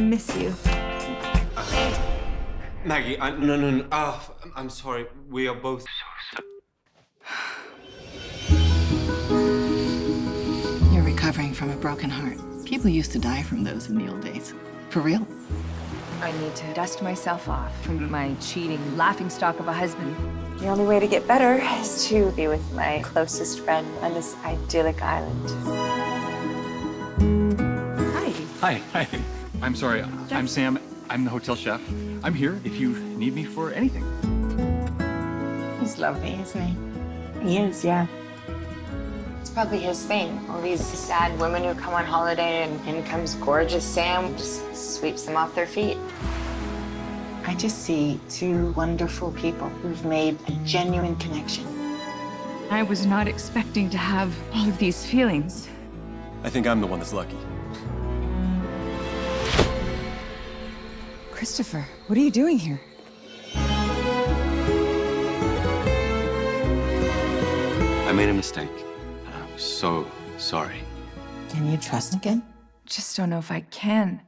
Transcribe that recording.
miss you. Maggie, I, no, no, no. Ah, oh, I'm- I'm sorry. We are both. You're recovering from a broken heart. People used to die from those in the old days. For real. I need to dust myself off from my cheating laughingstock of a husband. The only way to get better is to be with my closest friend on this idyllic island. Hi. Hi, hi. I'm sorry. I'm Sam. I'm the hotel chef. I'm here if you need me for anything. He's lovely, isn't he? He is, yeah. It's probably his thing. All these sad women who come on holiday and in comes gorgeous Sam, just sweeps them off their feet. I just see two wonderful people who've made a genuine connection. I was not expecting to have all of these feelings. I think I'm the one that's lucky. Christopher, what are you doing here? I made a mistake. I'm so sorry. Can you trust again? Just don't know if I can.